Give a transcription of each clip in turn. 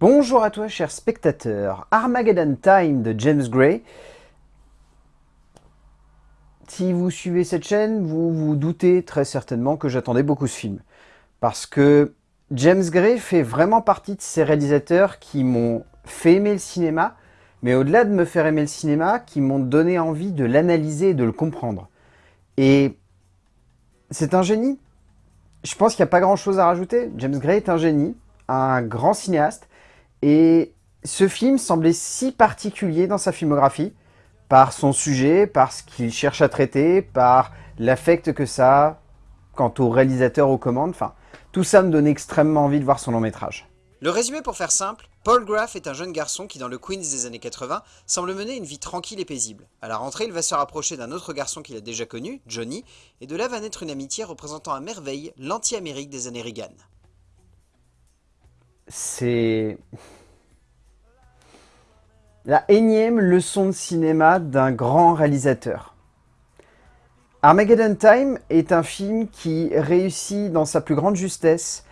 Bonjour à toi chers spectateurs, Armageddon Time de James Gray. Si vous suivez cette chaîne, vous vous doutez très certainement que j'attendais beaucoup ce film. Parce que James Gray fait vraiment partie de ces réalisateurs qui m'ont fait aimer le cinéma, mais au-delà de me faire aimer le cinéma, qui m'ont donné envie de l'analyser et de le comprendre. Et c'est un génie. Je pense qu'il n'y a pas grand chose à rajouter. James Gray est un génie, un grand cinéaste, et ce film semblait si particulier dans sa filmographie, par son sujet, par ce qu'il cherche à traiter, par l'affect que ça a quant au réalisateur aux commandes, enfin, tout ça me donnait extrêmement envie de voir son long métrage. Le résumé pour faire simple, Paul Graff est un jeune garçon qui dans le Queens des années 80 semble mener une vie tranquille et paisible. À la rentrée, il va se rapprocher d'un autre garçon qu'il a déjà connu, Johnny, et de là va naître une amitié représentant à merveille l'anti-Amérique des années Reagan. C'est la énième leçon de cinéma d'un grand réalisateur. Armageddon Time est un film qui réussit dans sa plus grande justesse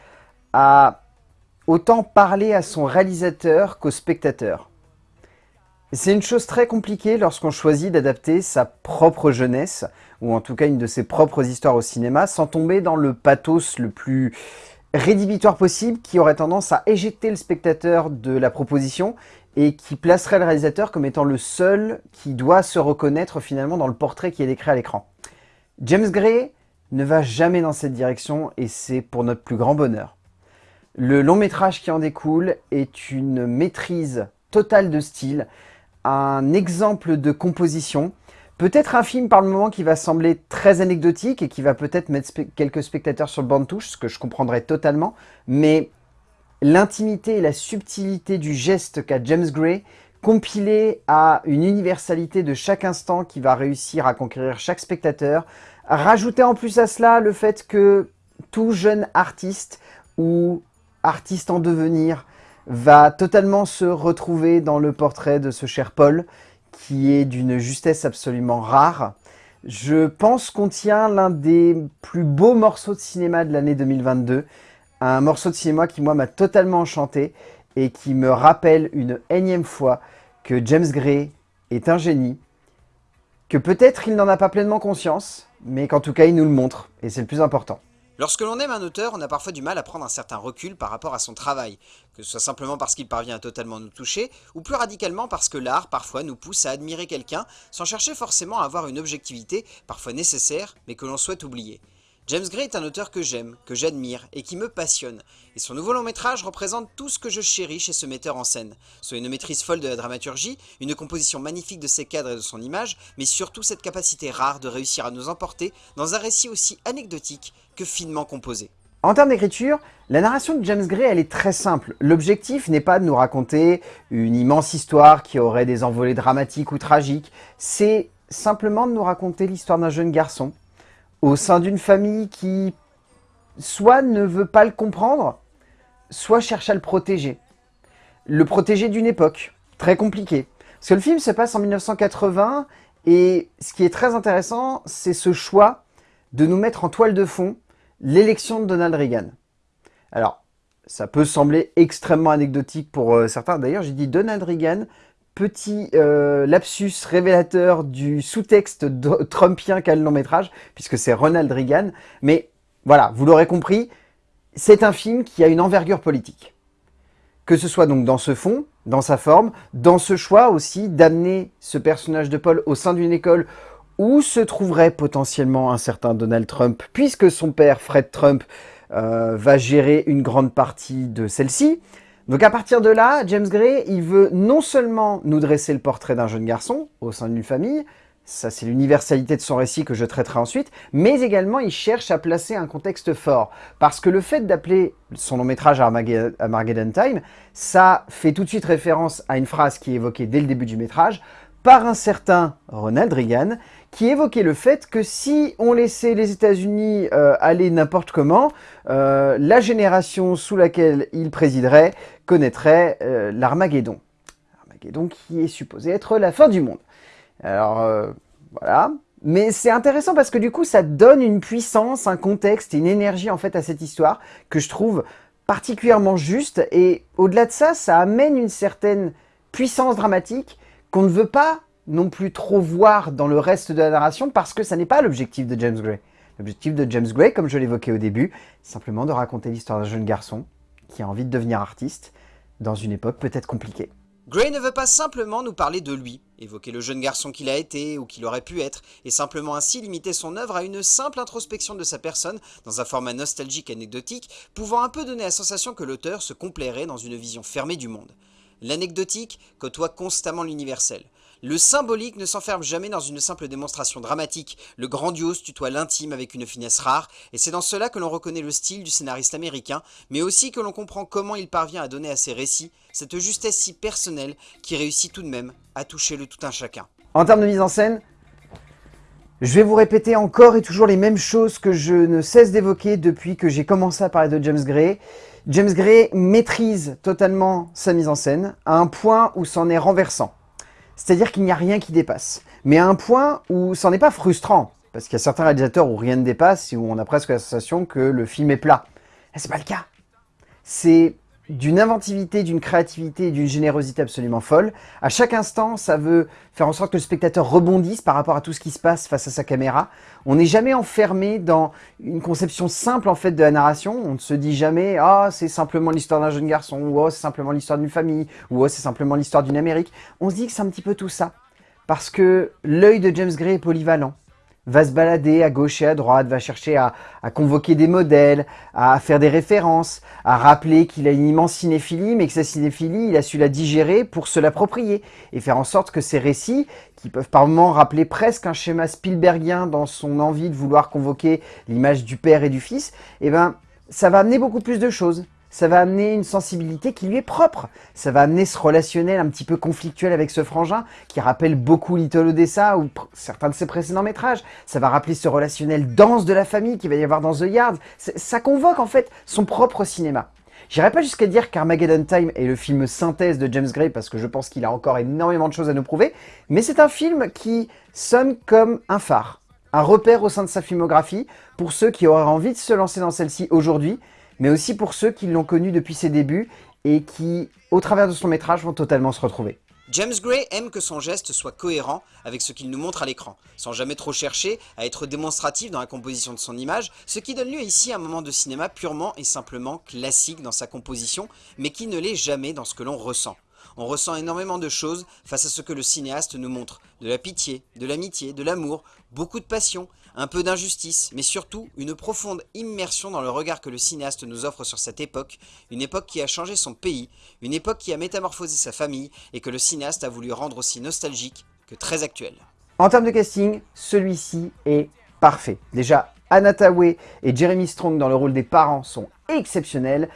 à autant parler à son réalisateur qu'au spectateur. C'est une chose très compliquée lorsqu'on choisit d'adapter sa propre jeunesse, ou en tout cas une de ses propres histoires au cinéma, sans tomber dans le pathos le plus rédhibitoire possible qui aurait tendance à éjecter le spectateur de la proposition et qui placerait le réalisateur comme étant le seul qui doit se reconnaître finalement dans le portrait qui est décrit à l'écran. James Gray ne va jamais dans cette direction et c'est pour notre plus grand bonheur. Le long métrage qui en découle est une maîtrise totale de style, un exemple de composition, peut-être un film par le moment qui va sembler très anecdotique et qui va peut-être mettre quelques spectateurs sur le banc de touche, ce que je comprendrais totalement, mais l'intimité et la subtilité du geste qu'a James Gray, compilé à une universalité de chaque instant qui va réussir à conquérir chaque spectateur, rajouter en plus à cela le fait que tout jeune artiste ou artiste en devenir va totalement se retrouver dans le portrait de ce cher Paul, qui est d'une justesse absolument rare. Je pense qu'on tient l'un des plus beaux morceaux de cinéma de l'année 2022, un morceau de cinéma qui, moi, m'a totalement enchanté et qui me rappelle une énième fois que James Gray est un génie, que peut-être il n'en a pas pleinement conscience, mais qu'en tout cas, il nous le montre, et c'est le plus important. Lorsque l'on aime un auteur, on a parfois du mal à prendre un certain recul par rapport à son travail, que ce soit simplement parce qu'il parvient à totalement nous toucher, ou plus radicalement parce que l'art parfois nous pousse à admirer quelqu'un sans chercher forcément à avoir une objectivité parfois nécessaire mais que l'on souhaite oublier. James Gray est un auteur que j'aime, que j'admire et qui me passionne, et son nouveau long métrage représente tout ce que je chéris chez ce metteur en scène, soit une maîtrise folle de la dramaturgie, une composition magnifique de ses cadres et de son image, mais surtout cette capacité rare de réussir à nous emporter dans un récit aussi anecdotique que finement composé. En termes d'écriture, la narration de James Gray, elle est très simple. L'objectif n'est pas de nous raconter une immense histoire qui aurait des envolées dramatiques ou tragiques, c'est simplement de nous raconter l'histoire d'un jeune garçon au sein d'une famille qui soit ne veut pas le comprendre, soit cherche à le protéger. Le protéger d'une époque très compliquée. Parce que le film se passe en 1980 et ce qui est très intéressant, c'est ce choix de nous mettre en toile de fond l'élection de Donald Reagan. Alors, ça peut sembler extrêmement anecdotique pour euh, certains. D'ailleurs, j'ai dit Donald Reagan petit euh, lapsus révélateur du sous-texte trumpien qu'a le long métrage, puisque c'est Ronald Reagan. Mais voilà, vous l'aurez compris, c'est un film qui a une envergure politique. Que ce soit donc dans ce fond, dans sa forme, dans ce choix aussi d'amener ce personnage de Paul au sein d'une école où se trouverait potentiellement un certain Donald Trump, puisque son père, Fred Trump, euh, va gérer une grande partie de celle-ci, donc à partir de là, James Gray, il veut non seulement nous dresser le portrait d'un jeune garçon au sein d'une famille, ça c'est l'universalité de son récit que je traiterai ensuite, mais également il cherche à placer un contexte fort. Parce que le fait d'appeler son long métrage Armageddon Time, ça fait tout de suite référence à une phrase qui est évoquée dès le début du métrage, par un certain Ronald Reagan, qui évoquait le fait que si on laissait les États-Unis euh, aller n'importe comment, euh, la génération sous laquelle il présiderait connaîtrait euh, l'Armageddon. L'Armageddon qui est supposé être la fin du monde. Alors, voilà. Mais c'est intéressant parce que du coup, ça donne une puissance, un contexte une énergie en fait à cette histoire que je trouve particulièrement juste, et au-delà de ça, ça amène une certaine puissance dramatique qu'on ne veut pas non plus trop voir dans le reste de la narration, parce que ça n'est pas l'objectif de James Gray. L'objectif de James Gray, comme je l'évoquais au début, c'est simplement de raconter l'histoire d'un jeune garçon qui a envie de devenir artiste dans une époque peut-être compliquée. Gray ne veut pas simplement nous parler de lui, évoquer le jeune garçon qu'il a été ou qu'il aurait pu être, et simplement ainsi limiter son œuvre à une simple introspection de sa personne dans un format nostalgique anecdotique, pouvant un peu donner la sensation que l'auteur se complairait dans une vision fermée du monde. L'anecdotique côtoie constamment l'universel. Le symbolique ne s'enferme jamais dans une simple démonstration dramatique, le grandiose tutoie l'intime avec une finesse rare, et c'est dans cela que l'on reconnaît le style du scénariste américain, mais aussi que l'on comprend comment il parvient à donner à ses récits cette justesse si personnelle qui réussit tout de même à toucher le tout un chacun. En termes de mise en scène, je vais vous répéter encore et toujours les mêmes choses que je ne cesse d'évoquer depuis que j'ai commencé à parler de James Gray. James Gray maîtrise totalement sa mise en scène à un point où c'en est renversant. C'est-à-dire qu'il n'y a rien qui dépasse. Mais à un point où c'en est pas frustrant. Parce qu'il y a certains réalisateurs où rien ne dépasse et où on a presque la sensation que le film est plat. C'est pas le cas. C'est d'une inventivité, d'une créativité et d'une générosité absolument folle. À chaque instant, ça veut faire en sorte que le spectateur rebondisse par rapport à tout ce qui se passe face à sa caméra. On n'est jamais enfermé dans une conception simple en fait de la narration. On ne se dit jamais « Ah, c'est simplement l'histoire d'un jeune garçon » ou « Oh, c'est simplement l'histoire d'une famille » ou « Oh, c'est simplement l'histoire d'une Amérique ». On se dit que c'est un petit peu tout ça. Parce que l'œil de James Gray est polyvalent va se balader à gauche et à droite, va chercher à, convoquer des modèles, à faire des références, à rappeler qu'il a une immense cinéphilie, mais que sa cinéphilie, il a su la digérer pour se l'approprier et faire en sorte que ces récits, qui peuvent par moments rappeler presque un schéma Spielbergien dans son envie de vouloir convoquer l'image du père et du fils, eh ben, ça va amener beaucoup plus de choses ça va amener une sensibilité qui lui est propre. Ça va amener ce relationnel un petit peu conflictuel avec ce frangin qui rappelle beaucoup Little Odessa ou certains de ses précédents métrages. Ça va rappeler ce relationnel dense de la famille qu'il va y avoir dans The Yard. Ça convoque en fait son propre cinéma. J'irai pas jusqu'à dire qu'Armageddon Time est le film synthèse de James Gray parce que je pense qu'il a encore énormément de choses à nous prouver, mais c'est un film qui sonne comme un phare, un repère au sein de sa filmographie pour ceux qui auraient envie de se lancer dans celle-ci aujourd'hui mais aussi pour ceux qui l'ont connu depuis ses débuts et qui, au travers de son métrage, vont totalement se retrouver. James Gray aime que son geste soit cohérent avec ce qu'il nous montre à l'écran, sans jamais trop chercher à être démonstratif dans la composition de son image, ce qui donne lieu ici à un moment de cinéma purement et simplement classique dans sa composition, mais qui ne l'est jamais dans ce que l'on ressent. On ressent énormément de choses face à ce que le cinéaste nous montre, de la pitié, de l'amitié, de l'amour, beaucoup de passion, un peu d'injustice, mais surtout une profonde immersion dans le regard que le cinéaste nous offre sur cette époque, une époque qui a changé son pays, une époque qui a métamorphosé sa famille et que le cinéaste a voulu rendre aussi nostalgique que très actuel. En termes de casting, celui-ci est parfait. Déjà, Anna Tawai et Jeremy Strong dans le rôle des parents sont exceptionnels.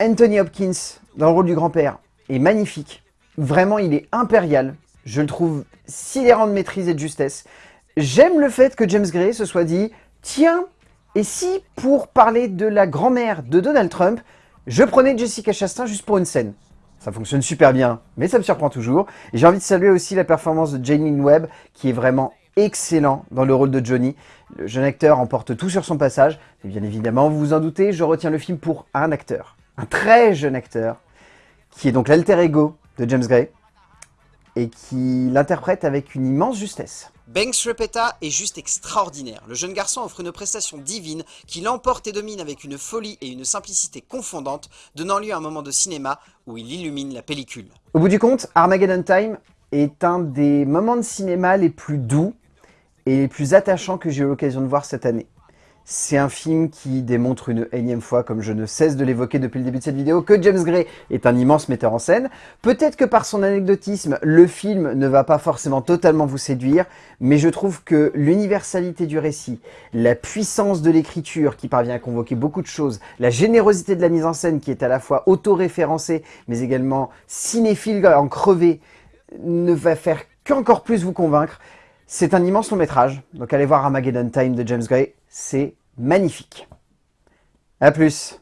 Anthony Hopkins dans le rôle du grand-père est magnifique. Vraiment, il est impérial. Je le trouve sidérant de maîtrise et de justesse. J'aime le fait que James Gray se soit dit « Tiens, et si pour parler de la grand-mère de Donald Trump, je prenais Jessica Chastain juste pour une scène ?» Ça fonctionne super bien, mais ça me surprend toujours. Et j'ai envie de saluer aussi la performance de Janine Webb, qui est vraiment excellent dans le rôle de Johnny. Le jeune acteur emporte tout sur son passage. Et bien évidemment, vous vous en doutez, je retiens le film pour un acteur. Un très jeune acteur, qui est donc l'alter ego de James Gray, et qui l'interprète avec une immense justesse. Banks Repeta est juste extraordinaire. Le jeune garçon offre une prestation divine qui l'emporte et domine avec une folie et une simplicité confondantes, donnant lieu à un moment de cinéma où il illumine la pellicule. Au bout du compte, Armageddon Time est un des moments de cinéma les plus doux et les plus attachants que j'ai eu l'occasion de voir cette année. C'est un film qui démontre une énième fois, comme je ne cesse de l'évoquer depuis le début de cette vidéo, que James Gray est un immense metteur en scène. Peut-être que par son anecdotisme, le film ne va pas forcément totalement vous séduire, mais je trouve que l'universalité du récit, la puissance de l'écriture qui parvient à convoquer beaucoup de choses, la générosité de la mise en scène qui est à la fois auto-référencée, mais également cinéphile en crevé, ne va faire qu'encore plus vous convaincre. C'est un immense long métrage, donc allez voir Armageddon Time de James Gray, c'est magnifique. A plus